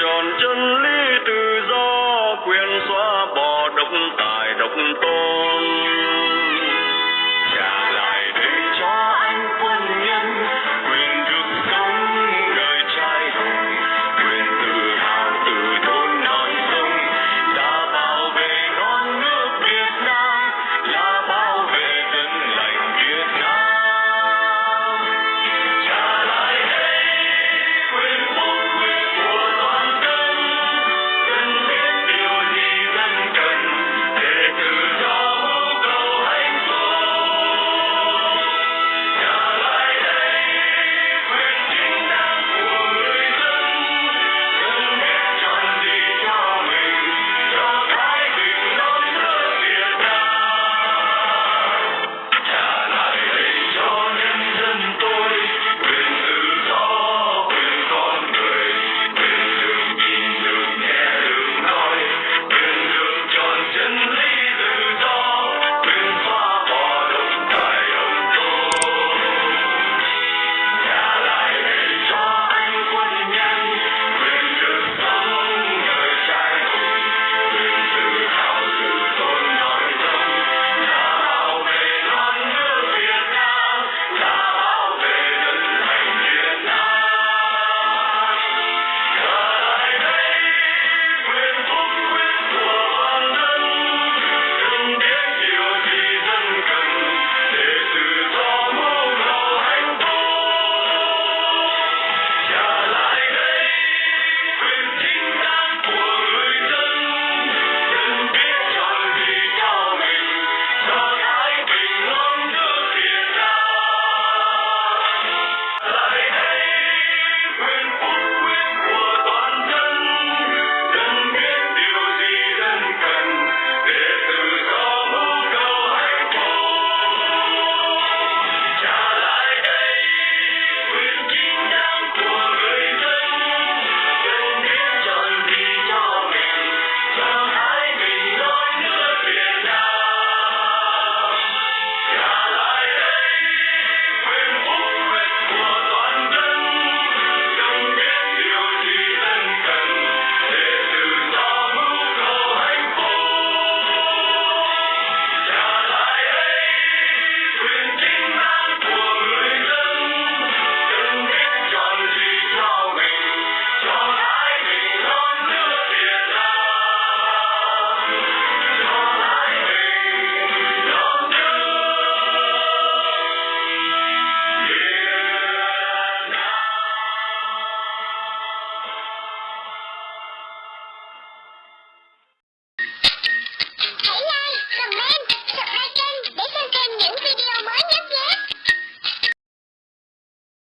tròn chân lý tự do quyền xóa bỏ độc tài độc tôn.